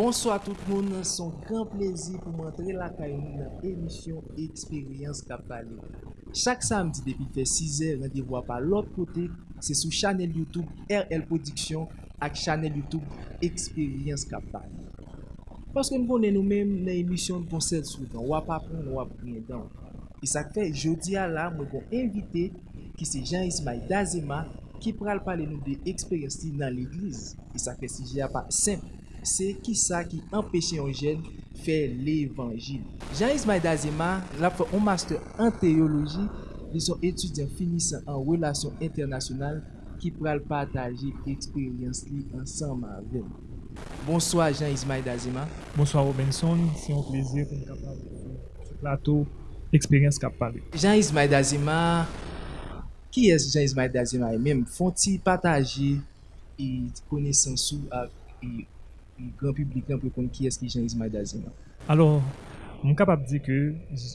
Bonsoir tout moun, son gran plezi pou mwantre la kayoun nan emisyon Experience Kapali. Chak samdi depi fe 6 er, randevwa pa lot kote, se sou chanel YouTube RL Production ak chanel YouTube Experience Kapali. Paske m konen nou men nan emisyon konsel sou dan, wap apon, wap kwen dan. E sak fe, jodi a la, mwen kon invite ki se Jean Ismail Dazema ki pral pale nou de eksperyans ti nan l'Eglise. E sak fe, si jè a pa semp. se ki sa ki empeshe yon jen fè l'Evangil. Jean-Ismail Dazema, la fè un master en teologi li son etudyan finisan an relasyon internasyonal ki pral pataje eksperyans li ansan ma ven. Bonsoy Jean-Ismail Dazema. Bonsoy Robinson, si yon plezir pou m kapal se plato eksperyans kapal. Jean-Ismail Dazema, ki es Jean-Ismail Dazema e mèm? Fon ti pataje e konesansou ak e grand public nan pou kon ki eski Jean Ismail Dazi? Alors, mwen kapap di ke,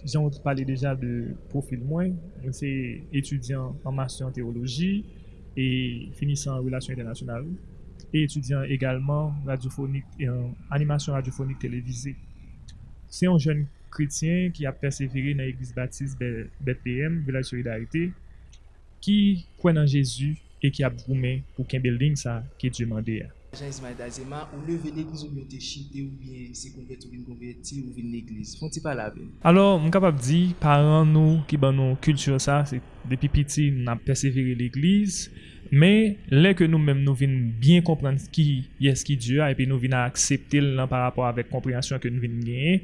jan wot pale deja de profil mwen, mwen se etudyan an en teologi e finisan relasyon internasyonal e etudyan egalman radiofonik, animasyon radiofonik televize. Se yon jen kretien ki ap persevere nan Eglise Baptiste BPM, Vilaj Solidarite, ki kwen nan Jezu e ki ap broumen pou ken building sa ki Dieu mande ya. Jean Ismail Dazema, ou leve l'Eglise ou bien te chite ou bien se konverti ou bien konverti ou bien l'Eglise? Fon ti pa la ven? Alors, mwen kapap di, paran nou ki ban nou kultur sa, se depi piti nan persevere l'Eglise, men lè ke nou mèm nou vin bien komprende ki yes ki Diyo, epi nou vin a akseptil nan par rapport avèk komprensyon ke nou vin genye,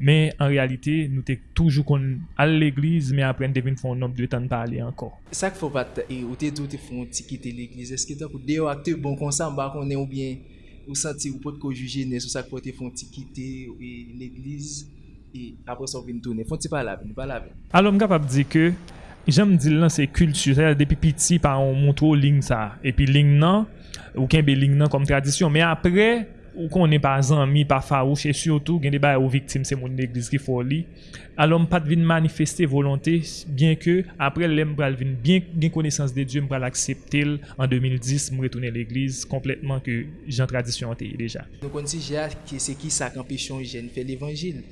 Men, an realite, nou te toujou kon al l'eglize, men apren devin fon nom dwe tan pale ankon. Sak fò pat, ou te tou te fon ti kite l'eglize, eske ta pou deyo akte bon konsan bako ne ou bien, ou santi ou pot ko juje ne sou sak te fon ti kite l'eglize, e apre sa ou vin toune. Fon ti pala pala ven. Alo mga pap di ke, di lan se kultu, se depi piti pa on montrou ling sa, epi ling nan, ou kenbe ling nan kom tradisyon, men apre, ou konen pa zanmi, pa farouche, e surtout gen de bay ou viktim se moun neglis ki for li, alon pat vin manifeste volonté, bien ke apre lem pral vin, bien gen konesans de Diyo m pral l an 2010 m retounen l'Eglise kompletman ke jan tradisyon te deja. Nou kon si jè ki se ki sa kampechon jen fè l'Evangil,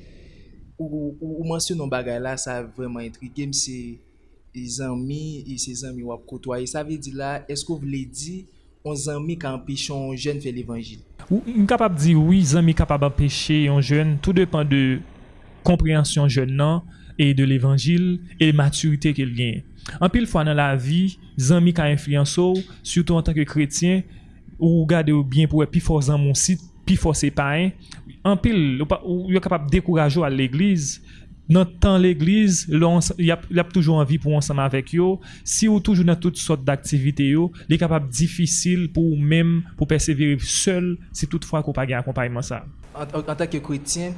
ou, ou, ou mansyon nou bagay la sa vreman intrigè m se zanmi, se zanmi wap kotwa, e sa ve di la, esko vle di, on zanmi kampèchon jen fè l'Evangile? Ou m kapap di oui, zanmi kapap apèche yon jen, tout depan de komprehansyon jen nan, e de l'Evangil, e maturite ke l gen. An pil fwa nan la vi, zanmi ka influenso, soutou an tanke kretien, ou gade ou bien pou e pi fò zan moun sit, pi fò se paen, an pil, ou yo kapap dekourajo al l'Eglise, nan tan l'Eglise, y ap, ap toujou anvi pou ansama avek yo, si ou toujou nan tout sot d'aktivite yo, li kapap difisil pou ou mem, pou persevere seul, si tout fwa ko pa gen akompayman sa. An tak yo kretien,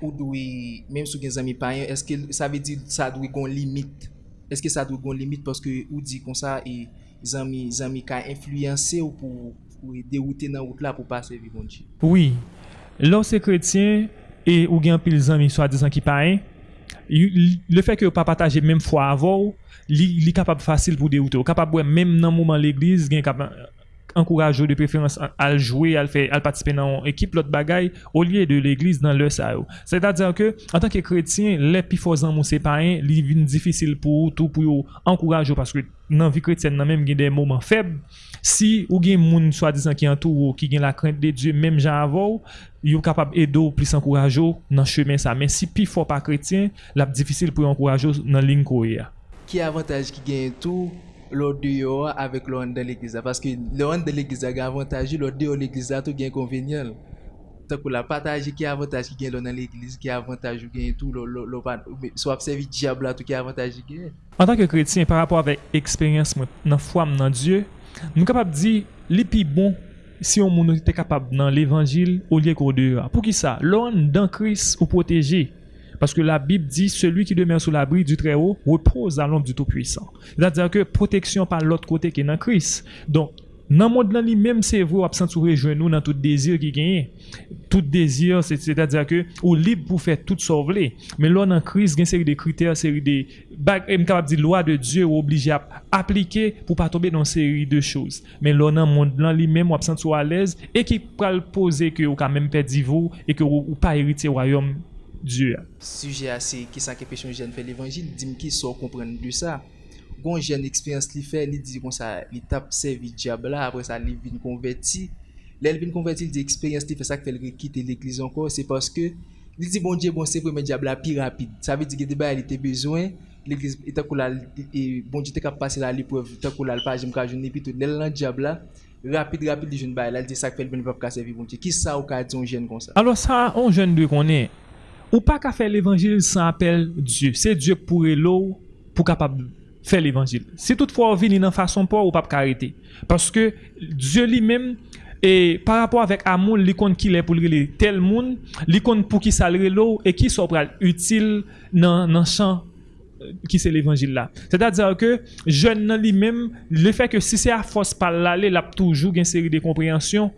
ou dwi, mem sou gen zami payen, eske sa ve di sa dwi kon limit? Eske sa dwi kon limit paske ou di kon sa e zami, zami ka influyanse ou pou ou e deroute nan wout la pou pa se vivonji? Oui, lò se kretien, e ou gen pil zami swa dizan ki payen, le fait que pas partager même foi avant il est capable facile pour dérouter capable même dans moment l'église gain capable encourager de préférence à jouer à faire à participer dans équipe l'autre bagaille au lieu de l'église dans le ça c'est-à-dire que en tant que chrétien les pifosans mon c'est païen il difficile pour tout pour encourager parce que dans vie chrétienne même il y a des moments faibles Si ou gen moun soi-disant qui entoure qui gen la crainte de Dieu même jan avant, yo capable aider plus encourager dans chemin ça. Mais si pi fort pas chrétien, la difficile pour encourager dans ligne courir. Qui avantage qui gagne tout l'autre dehors avec l'autre de l'église parce que l'autre de l'église a avantage, l'autre dehors l'église a tout gain inconvénient. Takou la pataje ki avantaj ki gen lò nan l'Eglise, ki avantaj ou gen tout lò pan, sou apsevi diabla tout ki avantaj ki gen. An tanke kretien, par rapport avek eksperyans mwen nan fwam nan Diyo, nou kapab di li pi bon si yon moun nou te kapab nan l'Evangil ou liye kou deyo. Pou ki sa? Loun dan kris ou proteje. Paske la Bib di, celui ki demer sou l'abri du ou, repose a l'ombre du tout puissant. Zat diyan ke proteksyon pa l'ot kote ki nan kris. Nan mod lan li menm se vre wap sent sou rejwen nou nan tout dezir ki genye. Tout ta diya ke ou lib pou fè tout so vle. Men lò nan kriz gen seri de kriter, seri de bag, m lwa de Diyo ou oblije ap aplike pou pa tobe nan seri de chouz. Men lò nan mod lan li menm wap sent sou alez e ki pral pose ke ou ka menm pè divou e ke ou jen fè l'Evangil, dim ki so kompren du sa. Gon jen eksperyans li fe, li di kon sa li tap sevi diab la, apre sa li vin konverti. Le li vin konverti, li di eksperyans li fe sa ke fel rekite l'ekliz anko, se paske li di bon diye bon se premen diab la pi rapide. Sa vi di ge deba li te bezwen, l'ekliz etakou la, bon diye te kap pase la li pou etakou la l'pajim ka joun epi tout. Le lan diab la, rapide rapide li joun bay, la li di sa ke fel vin vap ka sevi bon diye. Ki sa ou ka di yon jen kon sa? Alors sa, yon jen de konen, ou pa ka fe l'evangil san apel Diyo. Se Diyo pou re lo, pou kapab Fè l'évangil. Si tout fwa ou vini nan fason pou ou pap karite. Paske, Diyo li men, e par rapport avèk amoun, li kon ki lè pou li tel moun, li kon pou ki salre lò, e ki sopral util nan chan ki se l'évangil la. Se ta dèzè ke, jen nan li men, le fè ke si se a fos pal la, le lap toujou gen seri de komprehansyon,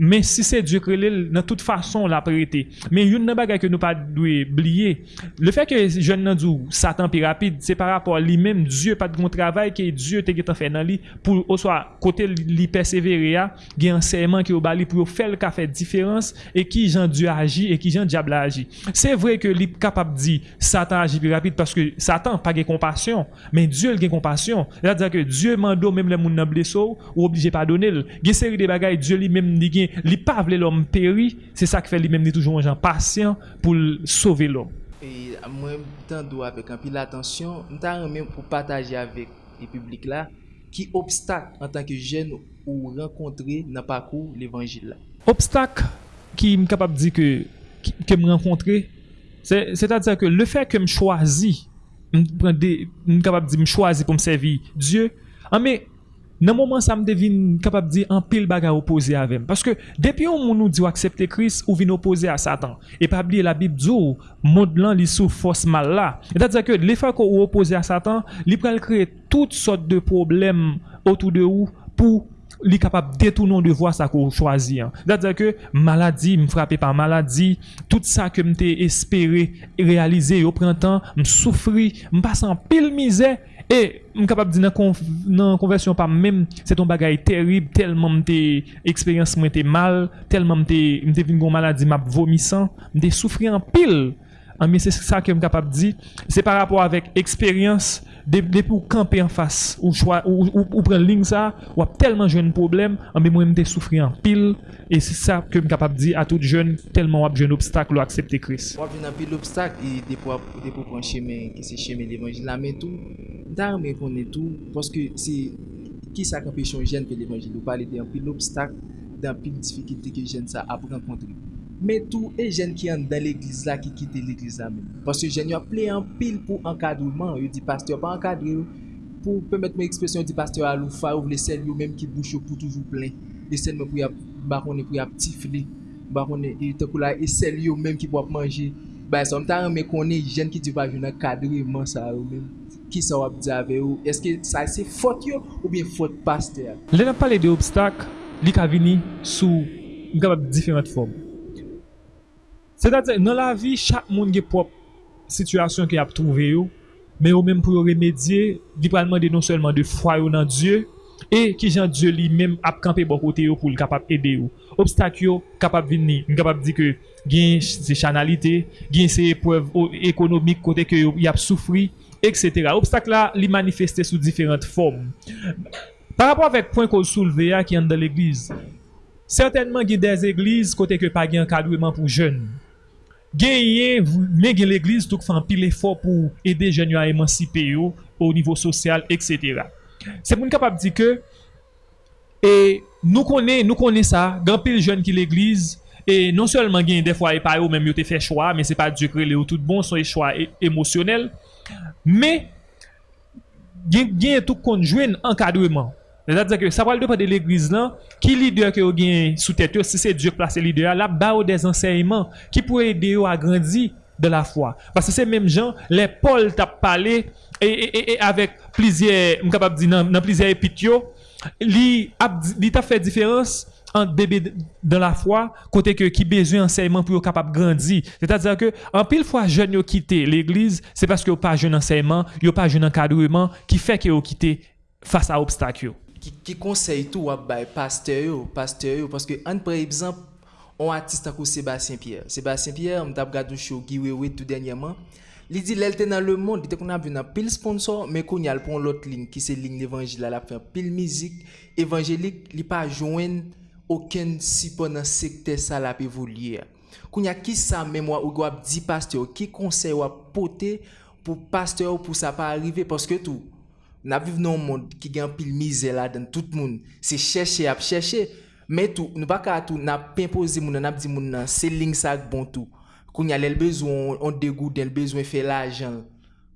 Men si se Diyo krele, nan tout fason la prete. Men yon nan bagay ke nou pa dwe bliye. Le fe ke jen nan djou satan pi rapide, se par rapport li men, Diyo pat kon travay ke Diyo te getan fe nan li, pou oswa kote li persevere ya, gen anseyman ki ou bali pou yo fel ka fe diferans, e ki jan Diyo aji, e ki jan Diabla aji. Se vre ke li kapap di, satan aji pi rapide, paske satan pa gen kompasyon, men Diyo gen kompasyon. La dja ke Diyo mando menm le moun nan ou oblije pa donel. Gen seri de bagay, Diyo li menm di gen li pa vle l'om peri, se sa ki fe li menm ni toujou anjan pasyen pou l'sove l'om. E mwen tan do avek an pi l'atensyon, mwen tan remen pou pataje avek e publik la, ki obstak an tanke jen ou renkontre nan pakou l'evangil la. Obstak ki m kapap di ke m renkontre, se ta di sa ke le fe ke m chwazi, m kapap di m chwazi pou m sevi Diyo, an me nan mouman sa m devine kapap di an pil baga opoze avem. Paske depi yon moun nou di ou aksepte kris ou vin opoze a satan. E pa bli la bib di ou, mod lan li sou fos mal la. E dat zake, le fa ko ou opoze a satan, li pral kreye tout sot de problem otou de ou pou li kapap detounon de vwa sa ko chwazi. Dat zake, maladi, m frape pa maladi, tout sa ke m te espere realize yo printan, m soufri, m pasan pil Et je suis capable de dire dans la conversion, pas même, c'est un bagage terrible, tellement que expérience était mal, tellement que j'étais venu une maladie, m'a vomissant, j'étais souffert en pile. Mais c'est ça que je suis capable de dire. C'est par rapport avec expérience, Depi ou kampe an fas, ou, chwa, ou, ou, ou pren ling sa, wap telman jwen problem, an be mwen mte soufri an pil, e se sa ke m kapap di a tout jwen, telman wap jwen obstak lo aksepte kris. Wap jwen an pil obstak, e depo wap depo pran cheme, ki se cheme l'Evangil la men tou, dar men konen tou, poske se ki sa kampe chon jen ke l'Evangil, ou pale de an pil obstak, de an pil difikilite ke jen sa ap renkontri. men tou e jen ki an dan l'egliz la ki kite l'egliz la men. Paske jen yo aple an pil pou ankadouman, yo di pasteur pa ankadou, pou pemet mwen ekspresyon di pasteur alou fa, ou vle sel yo menm ki bouch yo pou toujou plen, e sel men pou ya barone pou ya ptifle, barone e tekou la, e sel yo menm ki pou ap manje, ba som ta an men konen jen ki di pa jounan kadou e man sa yo menm. Ki sa wap di ave yo, eske sa se fote yo ou bien fote pasteur? Le nan pale de obstak, li ka vini sou gabab diferent form. Se datè, nan la vi, chak moun ge prop situasyon ki ap trouve yo, non men yo menm bon pou yo remedye, li pralman de non selman de fwa yo nan Diyo, e ki jan Diyo li menm ap kampe bon kote yo pou li kapap ede yo. Obstak yo kapap vini, ni kapap di ke gen se chanalite, gen se epwev ekonomik kote ke yo ap soufri, etc. Obstak la li manifeste sou diferent form. Par rapport avèk pwen kon souleve ya ki an dan l'eglize, certainman gen des eglize kote ke pa gen kadweman pou jen. Genye, men gen l'Eglise touk fan pil efor pou ede jen yo a emancipe yo ou nivou sosyal, etc. Se moun kapap di ke, e nou konen, nou konen sa, gen pil jen ki l'Eglise, e non selman gen defwa e pa yo menm yo te fe chwa, men se pa di kre le ou tout bon, son e chwa emosyonel, men gen, touk konjwen ankadweman. Enkadweman Sa pral de pa de l'eglize lan, ki lider ke yo gen sou tete yo, si se Diyo plase lider, la ba ou des enseyman ki pou ede yo a grandi de la fwa. Pase se menm jan, le Paul tap pale, e avek plizye, m kapap di nan plizye epit yo, li, ap, li ta fait différence entre bébé dans la foi, côté que qui besoin enseignement pour être capable de grandir. C'est-à-dire que, en pile fois, jeunes ont quitté l'église, c'est parce qu'ils n'ont pas jeune enseignement, ils n'ont pas jeune encadrement, qui fait qu'ils ont quitté face à obstacles. Ki, ki konsey tou wap bay pasteur pasteur yo, paske an pre exemple, on artiste akou Sébastien Pierre. Sébastien Pierre, m tap gade un show Giwewe tout denyaman, li di lèl te nan le monde, li te kon ap vè nan pil sponsor, men kon yal pon lot ligne, ki se ligne l'évangile la fè pil mizik, evangélik, li pa jouen oken sipo nan sekte sa la pe voulye. Kon ya ki sa mèmwa ou wap di pasteur, ki konsey wap pote pou pasteur pou sa pa arrive, paske tou, N ap viv nou moun ki gen pil mize la den tout moun. Se chèche ap chèche. Men tou, nou baka tou, n ap pimpoze moun, n ap di moun nan, se ling sak bon tou. Koun ya lèl bezou, on degou den, bezou fè la jan.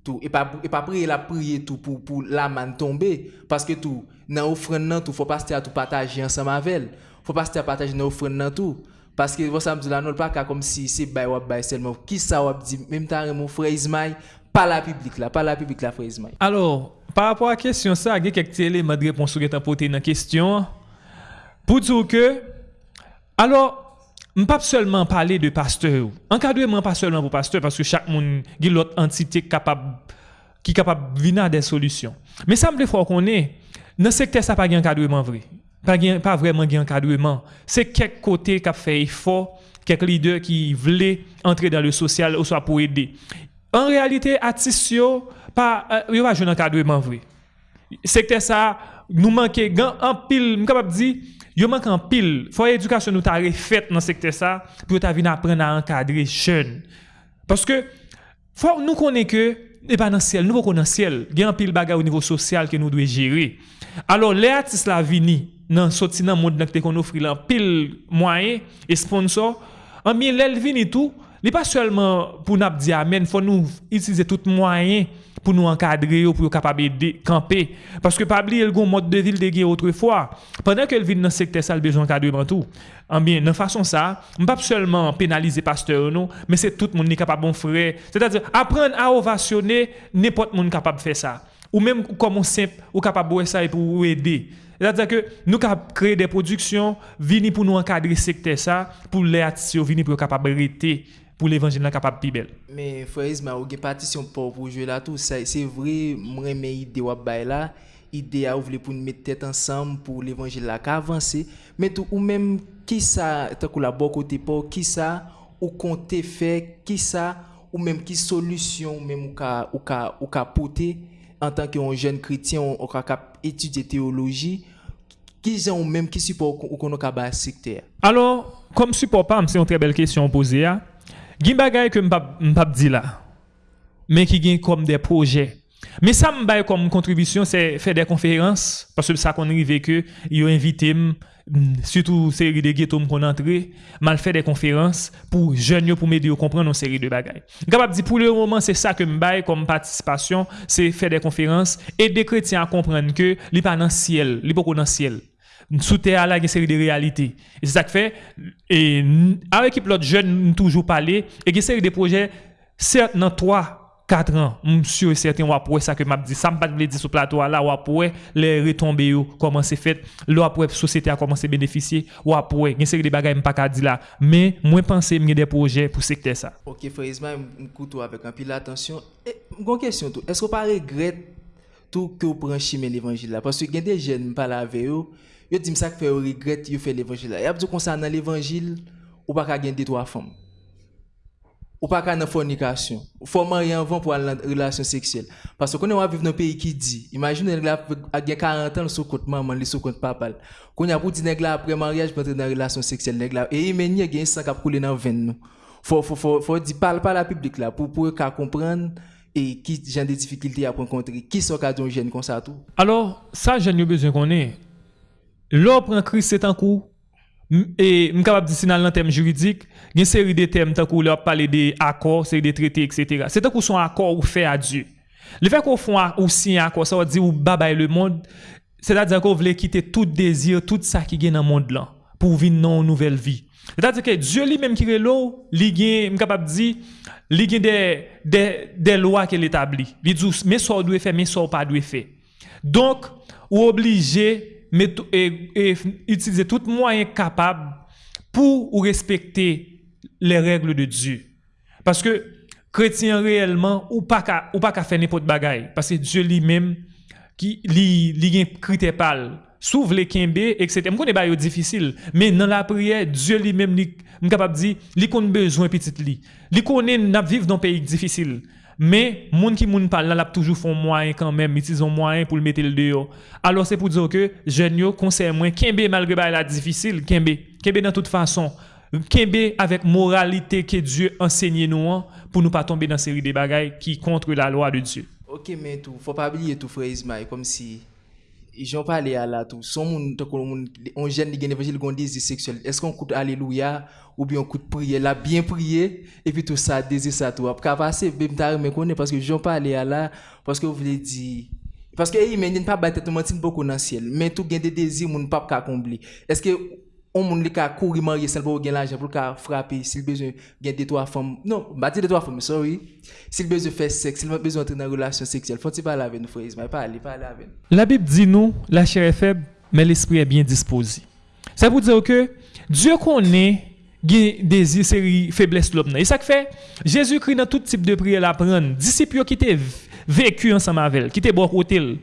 Tou, e pa priye la priye tou pou la man tombe. Paske tou, nan ofren nan tou, fò pas te a tou pataje an sa mavel. Fò pas te a pataje nan ofren nan tou. Paske vò sa mdou la nou, baka kom si se bay wap bay selman. Ki sa wap di, mèm tan remou frezmay, pa la publik la, pa la publik la frezmay. Alors, Par rapport à la question ça, il y a quelques éléments de réponse qui sont dans la question. Pour dire que, alors, je ne pas seulement parler de pasteur. Encadrement pas seulement pour pasteur, parce que chaque monde a une autre entité capable, qui est capable de venir des solutions. Mais ça me faut qu'on est, dans ce secteur, ça pas d'encadrement vrai. Pas, pas vraiment d'encadrement. C'est quelques côtés qui fait effort, quelques leaders qui voulaient entrer dans le social, ou soit pour aider. En réalité, artistes, pas euh, yo va jouer encadrement vrai secteur ça nous manquer en pile suis capable dire yo manque en pile faut éducation nous ta refaite dans secteur ça pour ta venir apprendre à encadrer jeune parce que faut nous connaît que et pas dans ciel nous pas dans ciel il y a un pile bagarre au niveau social que nous devons gérer alors les artistes la vini dans sorti dans monde nous qu'on offre en pile moyen et sponsor en bien l'elle vini tout n'est pas seulement pour nous dire amen faut nous utiliser tout moyen pour nous encadrer ou pour capable de camper. Parce que pas oublier le mode de ville de autrefois. Pendant qu'elle vit dans ce secteur ça le besoin d'encadrement tout. En bien de façon ça pas seulement pénaliser pasteur non mais c'est tout le monde qui est capable bon frère. C'est-à-dire apprendre à ovationner n'importe monde capable de faire ça. Ou même comme on simple ou capable de ça pour aider. C'est-à-dire que nous créé des productions, venir pour nous encadrer secteur ça, pour les artistes venir pour capable arrêter pour l'évangile capable plus belle. Mais frère Isma, ou gen partition pour pour jouer là tout ça, c'est vrai, moi mais idée wa bay là, idée à ouvrir pour nous mettre tête ensemble pour l'évangile là avancer, mais tout ou même qui ça tant que la bon côté pour qui ça ou compter faire, qui ça ou même qui solution même ou ka ou ka ou ka porter en tant qu'un jeune chrétien ou ka étudier théologie qui sont même qui support ou qu'on a secteur. Alors, comme support pas, c'est une très belle question posée. Gin bagay ke mpap, mpap di la, men ki gen kom de proje. Men sa mbay kom kontribisyon se fè de konferans, paswè sa kon rive ke yo invite m, surtout seri de ghetto m kon antre, mal fè de konferans pou jen yo pou mède yo kompren non seri de bagay. Gapap di pou le roman se sa ke mbay kom patisipasyon, se fè de konferans, et de kretien a kompren ke li pa nan siel, li poko nan siel. Sous terre là une série de réalités et c'est ça que fait. Et avec l'autre jeune toujours parler. Et une série de projets certes dans 3 4 ans, monsieur et certain ou ça que m'a dit ça m'a pas dire sur plateau là ou après les retombées comment c'est fait. Là après société a commencé à bénéficier ou après une série de bagages pas qu'à dire là. Mais moi penser me des projets pour secteur ça. OK Faisma m'écoute avec un peu d'attention. Une question est-ce que pas regrette tout que vous prenez l'évangile là? Parce que y a des jeunes pas avec eux yo dit ça fait regret yo fait l'évangile y a dit concernant l'évangile ou pas gagner deux trois femmes ou pas qu'à fornication. Ou faut marier avant pour en relation sexuelle parce que quand on vivre dans un pays qui dit imagine nèg là a 40 ans sous compte maman sous compte papa quand a pour dire nèg là après mariage pour entrer dans relation sexuelle nèg là et il y a sang qui couler dans veine nous faut faut faut faut dire parle pas la public là pour pour comprendre et qui j'ai des difficultés à rencontrer qui sont cas d'un jeune comme ça tout alors ça j'ai besoin qu'on ait L'or prend Christ c'est en cours et je capable de dire dans terme juridique, il y a une série de thèmes tant qu'on leur parler des accords, série de traités etc. C'est tant qu'on son accord ou fait à Dieu. Le fait qu'on fait ou signe accord ça veut dire ou babaye le monde, c'est-à-dire qu'on veut quitter tout désir, tout ça qui est dans le monde là pour vivre une nouvelle vie. C'est-à-dire que Dieu lui-même qui est là, il est capable de dire il y a des, des, des lois qu'il établit. Il dit mais ça doit faire, mais ça pas doit faire. Donc, ou obligé et, utiliser tout moyen capable pour ou respecter les règles de Dieu. Parce que chrétien réellement ou pas qu'à ou pas qu'à faire n'importe bagaille parce que Dieu lui-même qui li li gen critère pal s'ouvre les kembe etc. Je connais pas difficile mais dans la prière Dieu lui-même m capable dire li connaît besoin petit li. Li connaît n'a vivre dans un pays difficile. Mais moun qui moun parle là toujours font moyen quand même utilisons moyen pour le mettre le dehors. Alors c'est pour dire que jeune yo conseil moins kembe malgré ba la difficile kembe kembe dans toute façon Kembe avec moralité que Dieu enseigne nous pour nous pas tomber dans série de bagailles qui contre la loi de Dieu. Ok, mais tout, faut pas oublier tout, frère Ismaël, comme si. J'en parlais à là tout. Son qu'on moun, on qui gagne évangile, gon désir sexuel. Est-ce qu'on coûte alléluia ou bien on coûte prier, là, bien prier, et puis tout ça, désir ça tout. Après, passer, même t'as me connaît parce que j'en parlais à là, parce que vous voulez dire. Parce que, il mène pas battre tout monde beaucoup dans le ciel. Mais tout gagne des désirs, moun pas qu'à combler. Est-ce que, on moun li ka courir marier seul pour l'argent pour ka frapper s'il besoin gagner deux trois femmes non pas dire deux trois femmes sorry s'il besoin faire sexe s'il besoin entrer dans relation sexuelle faut il parler avec nous frère? Ismaël parler parler avec nous La Bible dit nous, la chair est faible, mais l'esprit est bien disposé. Ça veut dire que Dieu connaît des désirs, série faiblesse l'homme. Et ça que fait, Jésus-Christ dans tout type de prière la prendre. Disciples qui étaient vécu ensemble avec elle, qui étaient bon côté.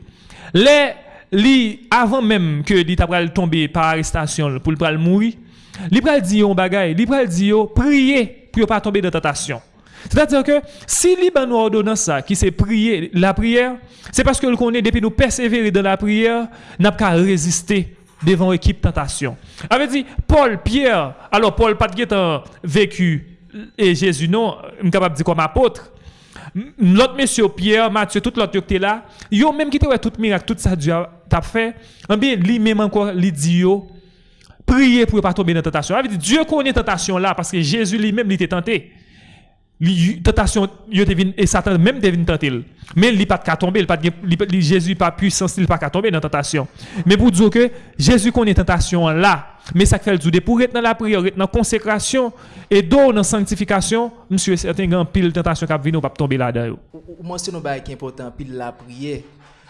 Les li avant même que li pral tomber par arrestation pour pral mourir, li pral di yon bagay, li pral prier pour pas tomber dans tentation. C'est-à-dire que si li ban ordonnance ça qui c'est prier la prière, c'est parce que le connaît depuis nous persévérer dans la prière, n'a pas résister devant équipe tentation. Avait dit Paul, Pierre, alors Paul pas de vécu et Jésus non, capable de dire comme apôtre. L'autre monsieur Pierre, Matthieu, tout l'autre qui était là, yo même qui était tout miracle, tout ça Dieu t'a fait, en bien lui même encore lui dit yo prier pour pas tomber dans tentation. Dieu connaît tentation là parce que Jésus lui-même il était tenté. Tentation yo et Satan même devine tenter. Mais il pas qu'à tomber, il pas Jésus pas puissant, il pas qu'à tomber dans tentation. Mais pour dire que Jésus connaît tentation là, mais ça fait le pour être dans la prière, dans la consécration et dans la sanctification, monsieur certain grand pile tentation qui vient pas tomber là-dedans. C'est un bail qui est important pile la prière.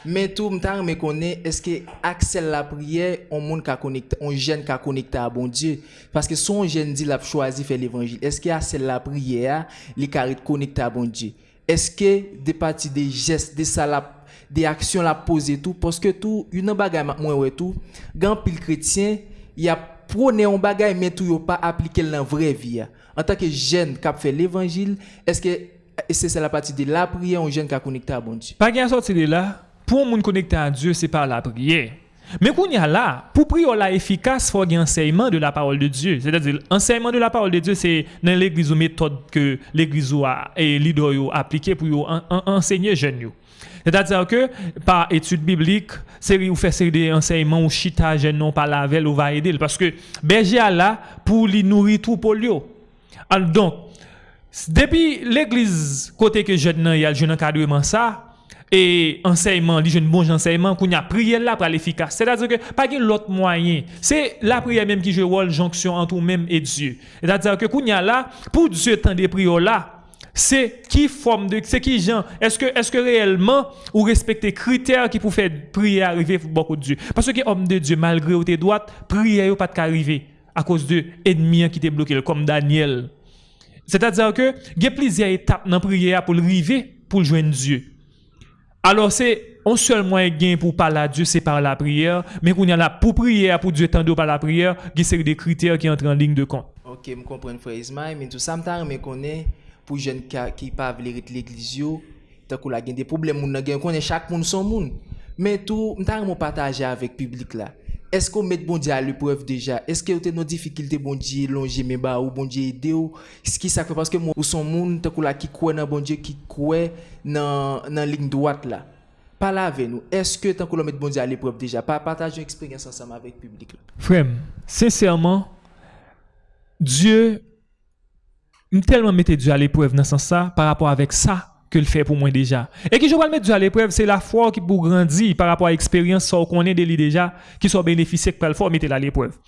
Mais tout le temps, me connaît, est-ce que accès la prière, on monde qui connecté, on jeune qui connecté à bon Dieu? Parce que son jeune dit l'a choisi faire l'évangile. Est-ce que accès la prière, les carré connecté à bon Dieu? Est-ce que des parties des gestes, des salades, des actions la poser tout? Parce que tout, une bagaille, moi, ouais, tout, grand pile chrétien, il a prôné un bagage, mais tout, pas appliqué dans la vraie vie. En tant que jeune qui fait l'évangile, est-ce que c'est la partie de la prière, un jeune qui connecté à bon Dieu? Pas qu'à sortir de là, pour moun connecter à Dieu, c'est par la prière. Mais qu'on y a là, pour prier la efficace, il faut un enseignement de la parole de Dieu. C'est-à-dire, l'enseignement de la parole de Dieu, c'est dans l'église ou méthode que l'église et a appliqué pour en, en, enseigner jeunes. C'est-à-dire que par étude biblique, série ou faire série d'enseignements ou chita jeune non pas la veille ou va aider parce que berger là pour lui nourrir tout lui. Alors donc depuis l'église côté que jeune il y a jeune encadrement ça et enseignement, li jeune bon enseignement qu'on a prière là pour l'efficace. C'est-à-dire que pas l'autre moyen. C'est la prière même qui joue rôle jonction entre nous-mêmes et Dieu. C'est-à-dire que qu'on a là pour Dieu tant des prières là, c'est qui forme de c'est qui gens est-ce que est-ce que réellement ou respecter critères qui pour faire prier arriver pour beaucoup de Dieu parce que homme de Dieu malgré tes droites prière pas arriver à cause de ennemis qui t'est bloqué comme Daniel c'est-à-dire que il y a plusieurs étapes dans prière pour arriver pour joindre Dieu alors c'est un seul moyen gain pour parler à Dieu, c'est par la prière. Mais qu'on y a là pour prier, pour Dieu tendre par la prière, y a des critères qui entrent en ligne de compte. Ok, je comprends, frère Ismaël, mais tout ça, je connais pour les jeunes qui peuvent pas l'église, tant qu'on a des problèmes, on connaît chaque monde son monde. Mais tout, je partager avec le public là. Eske ou met bondye al eprev deja? Eske ou te nou difikilte bondye lonje me ba ou bondye ide ou? Ski sakwe paske moun ou son moun te kou la ki kwe nan bondye ki kwe nan, nan lign doat la. Pala ave nou, eske tan kou lo met bondye al eprev deja? Pa pataj yon eksperyans ansama vek publik la. Frem, sensèrman, Diyo, m telman mette Diyo al eprev nan san sa par rapport avek sa que le fait pour moi déjà. Et qui je vais le mettre à l'épreuve, c'est la foi qui pour grandir par rapport à l'expérience qu'on connaît de lui déjà, qui soit bénéficié par le foi, mettez-la à l'épreuve.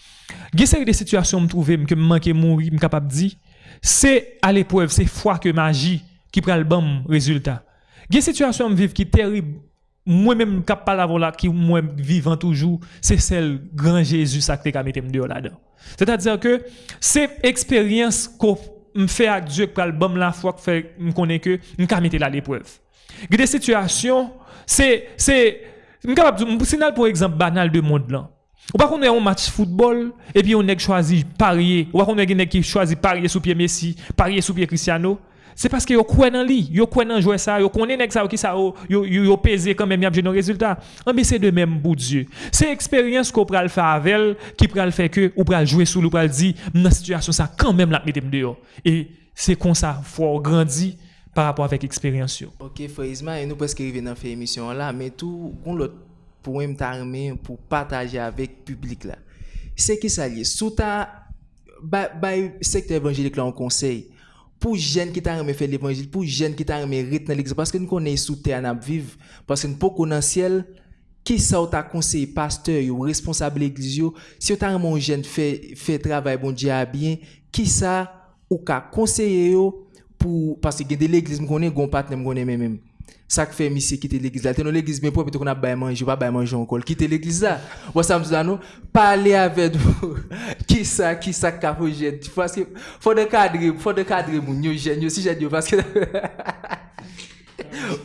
Il des situations me trouver, que me manquer mourir, me capable de dire, c'est à l'épreuve, c'est foi que magie qui prend le bon résultat. Il des situations me vivre qui terrible, moi-même capable d'avoir là, qui moi vivant toujours, c'est celle grand Jésus ça qui m'a mis là-dedans. C'est-à-dire que c'est expérience qu'on me fait avec Dieu pour le la foi que fait me connaît que me mettre là l'épreuve. Des situations c'est c'est capable un signal pour exemple banal de monde là. Ou pas qu'on a un match football et puis on a choisi parier, ou pas qu'on a un qui choisi parier sous pied Messi, parier sous pied Cristiano c'est parce que yo croit dans lui, yo croit dans jouer ça, yo connaît nèg ça qui ça yo yo pesé quand même y a un résultat. Mais c'est de même pour Dieu. C'est expérience qu'on pral faire avec qui pral faire que ou pral jouer sous ou pral dire dans situation ça quand même la mettre dehors. Et c'est comme ça faut grandir par rapport avec expérience OK, Frézma, et nous presque arrivé dans fait émission là, mais tout on l'autre poème t'armé pour partager avec public là. C'est qui ça lié sous ta ba, ba secteur évangélique là en conseil pour jeunes qui t'a fait l'évangile, pour jeunes qui t'a rythme dans l'église, parce que nous connaissons sous terre à vivre, parce que nous pas dans ciel, qui ça t'a conseillé pasteur ou responsable de l'église, si tu as un jeune fait fait travail bon Dieu bien, qui ça ou qu'a conseillé pour parce que de l'église me connaît gon partenaire me connaît même ça que fait monsieur quitter l'église là. T'es dans l'église mais pour qu'on a bail manger pas manger encore. Quitter l'église là. Moi ça me non parler avec vous qui ça qui ça qu'a projet parce que faut de cadre faut de cadre mon yo jeune si j'ai parce que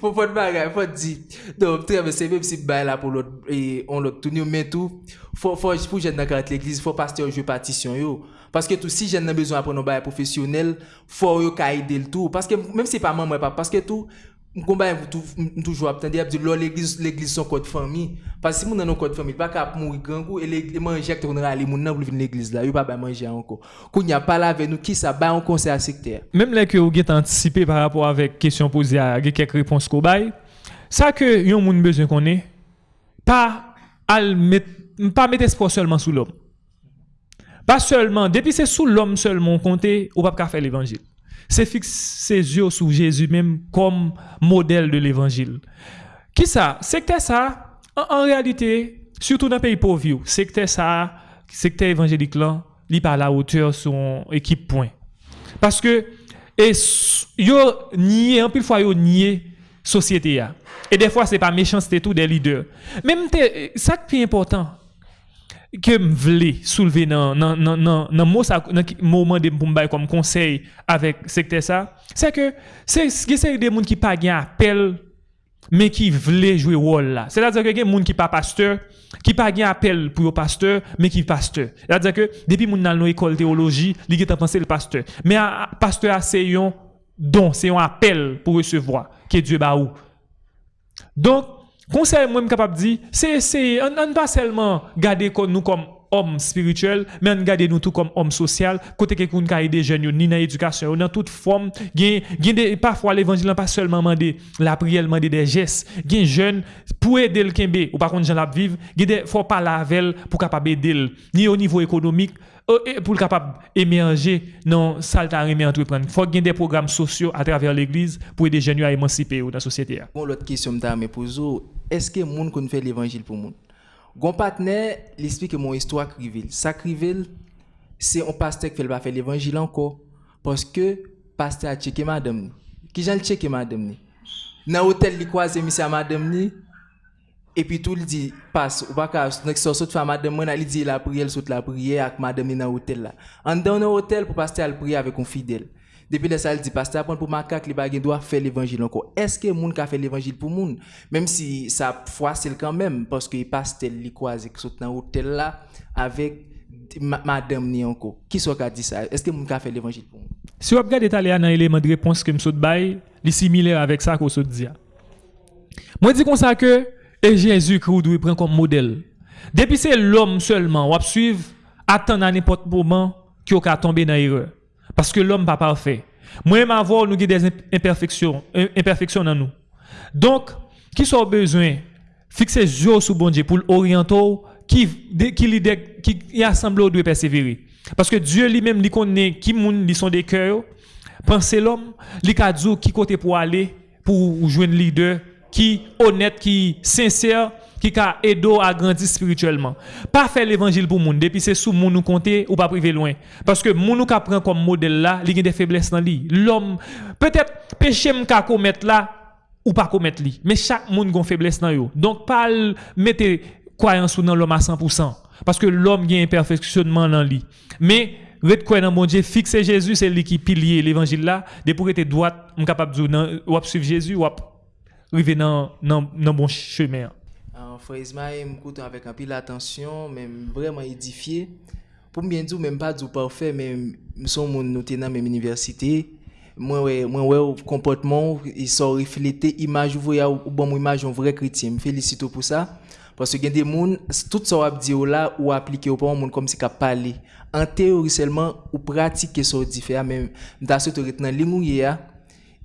faut pas de bagarre faut dire. Donc c'est même si bail là pour l'autre et on l'autre tout mais tout faut faut pour jeune dans l'église faut pasteur jouer partition yo. Parce que tout si jeune a besoin pour nos bail professionnel faut yo aider le tout. Parce que même si pas maman pas parce que tout combat toujours attendre dire l'église l'église son code famille. Parce que si mon dans code famille pas aller mon nan venir l'église là il pas manger encore qu'on n'y a pas là avec nous qui ça ba là que vous avez anticipé par rapport avec question posée à quelques réponses qu'on bail ça que yon moun besoin qu'on est pas al mettre pas mettre espoir seulement sous l'homme. Pas seulement depuis c'est sous l'homme seulement compter ou pas faire l'évangile c'est fixer ses yeux sur Jésus même comme modèle de l'évangile. Qui ça? Secteur ça, en, réalité, surtout dans les pays pauvres, secteur ça, secteur évangélique là, il pas à la hauteur son équipe point. Parce que, et, yo nié, en plus fois yo nié société Et des fois, c'est pas méchanceté tout des leaders. Même, ça qui est important, que me voulais soulever dans dans dans ça moment de pour comme conseil avec secteur ça c'est que c'est c'est des gens qui pas gain appel mais qui voulaient jouer rôle là c'est-à-dire que des gens qui pas pasteur qui pas gain appel pour pasteur mais qui pasteur. C'est-à-dire que depuis moun dans l'école théologie li qui pensé le pasteur. Mais pasteur c'est un don c'est un appel pour recevoir que Dieu ba ou. Donc Conseil, moi, je suis capable de dire, c'est, on pas seulement garder nous comme hommes spirituels, mais on garder nous tout comme hommes sociaux, côté que nous avons des jeunes, ni dans l'éducation, dans toute forme, parfois l'évangile n'a pas seulement demandé la prière, demandé des gestes, des jeunes, pour aider le Kembe, ou par contre, gens la vivre, il faut pas la pour capable aider, ni au niveau économique, euh, pour capable émerger dans salta remet entreprendre. Faut qu'il y ait des programmes sociaux à travers l'église pour aider les jeunes à émanciper dans la société bon l'autre question me pour est-ce que monde qu'on fait l'évangile pour monde Gon partenaire l'explique mon histoire crivel ça crivel c'est un pasteur qui pas faire l'évangile encore. Parce que pasteur a checké madame. Qui j'en checké madame dans hôtel li croisé monsieur madame et puis tout le dit passe ou pas sur sorte femme madame il dit la prière saute la prière avec madame dans hôtel là. En dans hôtel pour passer à prier avec un fidèle depuis le ça il dit pasteur pour macaque les bagues doit faire l'évangile encore. Est-ce que moun ka fait l'évangile pour moun? Même si ça c'est quand même parce que pasteur li croise saute dans hôtel là avec madame ni encore. Qui soit a dit ça? Est-ce que moun ka fait l'évangile pour moun? Si vous regardez dans l'élément de réponse que saute bail li similaire avec ça qu'on saute dit moi dis comme ça que et Jésus-Christ doit prendre comme modèle. Depuis c'est l'homme seulement, on suivre, attendre à n'importe moment qui va tomber dans l'erreur. Parce que l'homme n'est pas parfait. Moi-même avoir nous des imperfections, imperfections dans nous. Donc, qui sont besoin? Fixer jour sur bon Dieu pour l'orienter qui qui qui, qui doit persévérer. Parce que Dieu lui-même lui connaît qui sont des cœurs. Pensez l'homme, li qui côté pour aller pour un leader qui honnête, qui sincère, qui a aidé à grandir spirituellement. Pas faire l'évangile pour monde depuis c'est sous moun nous compter ou pas priver loin parce que moun nous prend comme modèle là, il y a des faiblesses dans lui. L'homme peut-être péché m'ka commettre là ou pas commettre li. Mais chaque monde a une faiblesse dans yo. Donc pas mettez croyance dans l'homme à 100%. Parce que l'homme a un imperfectionnement dans lui. Mais Red quoi dans mon Dieu, fixer Jésus, c'est lui qui pilier l'évangile là. Dès pour être droite, on capable de dire, suivre Jésus, ou arriver dans dans dans bon chemin. Frère Ismaël, m'écoute avec un peu d'attention, même vraiment édifié. Pour bien dire, même pas du parfait, mais nous sommes dans la même université. Moi, ouais, moi, ouais, comportement, ils sont reflétés, image, vous voyez, ou bon, image, un vrai chrétien. Je félicite pour ça. Parce que y a des gens, tout ça, on dit là, ou appliqué au pas, monde comme si qu'à parler. En théorie seulement, ou pratiquer ça différent, même, dans ce temps, dans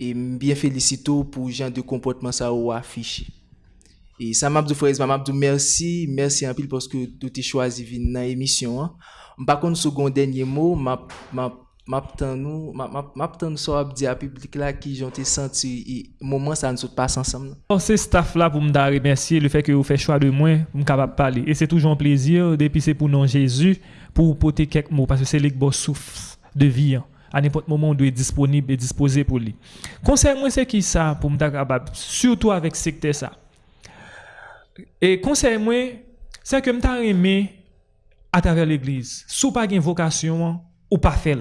et bien félicite pour genre de comportement ça ou affiché. E sa mabdou Frez, mabdou mersi, mersi anpil poske touti chwazi vin nan emisyon an. Mpa kon sou gon denye mou, map, map, map tan nou, map, map, map tan nou so ap di a publik la ki jonte senti e mouman sa nou sot pas ansam nan. Or se staff la pou mda remersi le fek yo fè chwa de mwen m kapap pale. E se toujon plezir depi se pou nan Jezu pou pote kek mou paske se lek bo souf de vi an. à n'importe moment où il est disponible et disposé pour lui. Conseil moi c'est qui ça pour me capable surtout avec secteur ça. Et conseil moi c'est que me t'a aimé à travers l'église. Sous pas une vocation ou pas fait.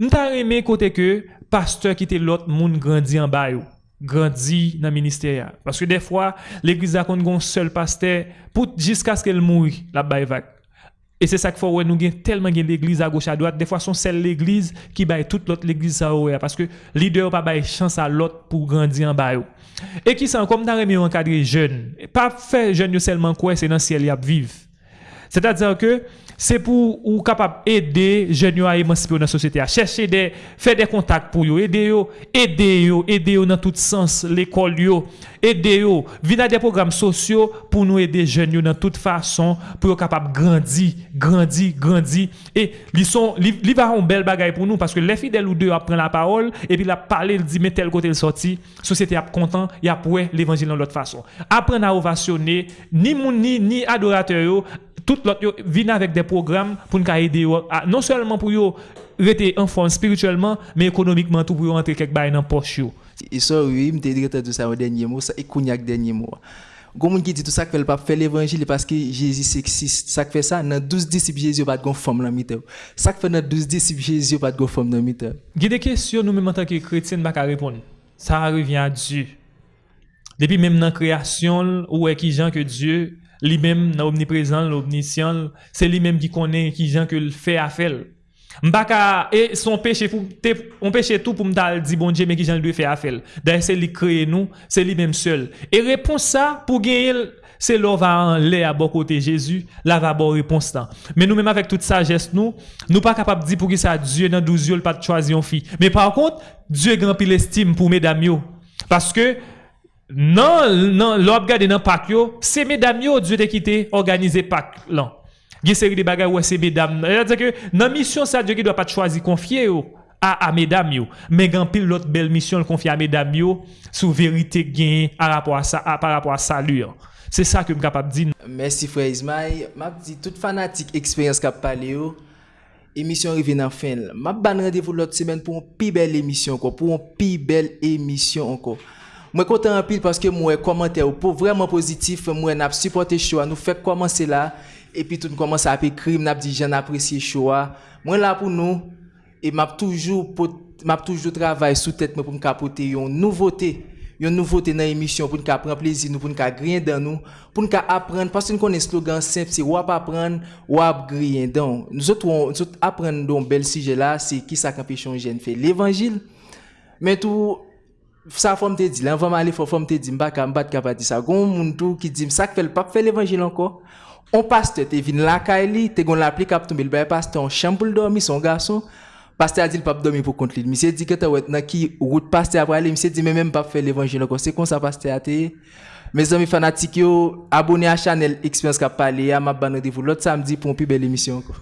M'ta aimé côté que pasteur qui était l'autre monde grandi en bas yo, grandi dans le ministère. Parce que des fois, l'église a un seul pasteur jusqu'à ce qu'elle mouille la vague. Et c'est ça qu'il faut nous gain tellement gain l'église à gauche à droite, des fois son seule l'église qui baille toute l'autre l'église ça ouais, parce que leader pas baille chance à l'autre pour grandir en bas. Et qui sont comme dans remis encadrer jeune, pas faire jeune yo seulement quoi c'est dans le ciel y a vivre. C'est-à-dire que c'est pour ou capable aider jeunes à émanciper dans la société, à chercher des faire des contacts pour yo, aider yo, aider yo, aider yo dans tout sens, l'école yo, aider yo, venir des programmes sociaux pour nous aider jeunes yo dans toute façon pour yo capable grandir, grandir, grandir et ils sont li va un bel bagay pour nous parce que les fidèles ou deux apprennent la parole et puis la parler, il dit mais tel côté le sorti, société a content, y a l'évangile dans l'autre façon. Apprendre à ovationner ni moun ni ni adorateur tout l'autre vient avec des programmes pour nous aider non seulement pour yo rester en forme spirituellement mais économiquement tout pour yo entrer quelque bail dans poche yo. Et ça oui, me dit de ça au dernier mot, ça et cognac dernier mot. Gon qui dit tout ça que fait pas faire l'évangile parce que Jésus sexiste. Ça fait ça dans 12 disciples Jésus pas de femme dans mitan. Ça fait dans 12 disciples Jésus pas de femme dans mitan. Il y a des questions nous même en tant que chrétiens pas répondre. Ça revient à Dieu. Depuis même dans la création, où est qui gens que Dieu, lui-même, dans omniprésent, l'omniscient, c'est lui-même qui connaît qui gens que le fait à faire. M'baka, et son péché, pour, on péché tout pour me dire bon Dieu, mais qui gens le fait à faire. D'ailleurs, c'est lui qui crée nous, c'est lui-même seul. Et réponse ça, pour gagner, c'est là va en l'air à bon côté Jésus, là va bon réponse. Mais nous-mêmes avec toute sagesse, nous, nous pas capable de dire pour qui ça Dieu dans 12 yeux, pas de choisir une fille. Mais par contre, Dieu grand pile estime pour mesdames yo. Parce que, nan, nan lò ap gade nan pak yo, se medam yo dwe te kite organize pak lan. Gye seri de bagay wè se medam. Que, nan misyon sa dwe ki dwa pat chwazi konfye yo a, a medam yo. Men gan pil lot bel misyon l konfye a medam yo sou verite gen a rapor a, sa, a, par rapport a salu yo. Se sa ke m kapap di. Mersi Frère Ismail. Map di tout fanatik eksperyans kap pale yo. Emisyon rive nan fin. Map ban randevou lot semen pou an pi bel emisyon anko. Pou an pi bel emisyon anko. Moi content en pile parce que moi commentaire pour vraiment positif, moi n'a supporté choix, nous fait commencer là et puis tout commence à écrire, n'a dit j'en apprécie choix. Moi là pour nous et m'a toujours m'a toujours travaillé sous tête pour me capoter une nouveauté une nouveauté dans l'émission pour nous prendre plaisir nous pour nous griller dans nous pour nous apprendre parce que nous connaissons slogan simple c'est ou apprendre ou griller donc nous autres on- nous autres apprendre dans bel sujet là c'est qui ça qu'empêche un jeune fait l'évangile. Mais tout Sa fòm te di, lan fòm ale fòm te di mba ka mba te kapati sa. Gon moun tou ki di msak fel pap fel evanjil anko. On paste te vin lakay e li, te gon la pli kap tou mil bay paste an chanm pou l dormi son gason. Paste a di l pap dormi pou kont li. Mise di ke te wet nan ki wout paste apwa li, mise di men men pap fel evanjil anko. Se kon sa paste a te. Me zami fanatik yo, abone a chanel Experience Kap Pale ya, map ban rendez-vous lot samedi pou an pi bel emisyon anko.